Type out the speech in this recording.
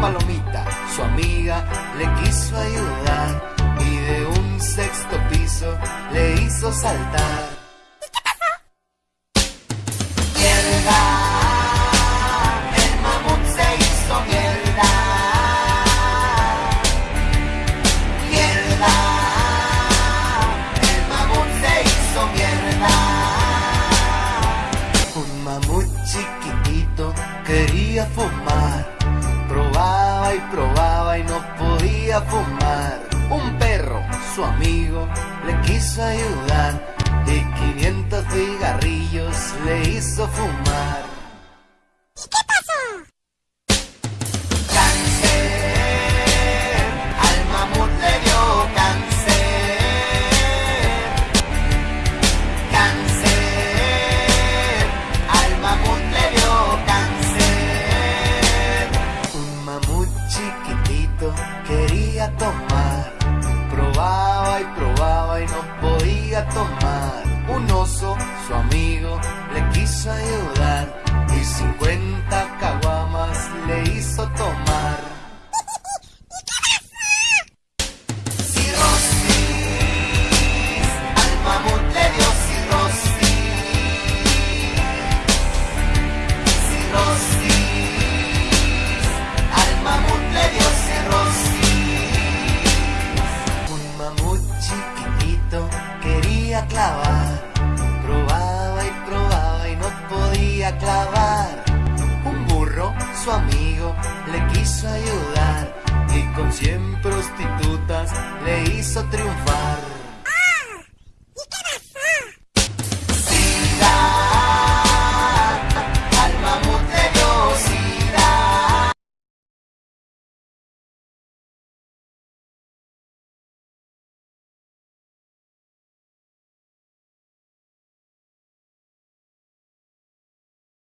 palomita, su amiga, le quiso ayudar y de un sexto piso le hizo saltar. Mierda, el mamut se hizo mierda. Mierda, el mamut se hizo mierda. Un mamut chiquitito quería fumar. Fumar. Un perro, su amigo, le quiso ayudar. Y 500 cigarrillos le hizo fumar. Cáncer, al mamut le tomar. Probaba y probaba y no podía tomar. Un oso, su amigo, le quiso ayudar. Y 50 caguamas le hizo tomar. Cirrosis, le quiso ayudar y con cien prostitutas le hizo triunfar.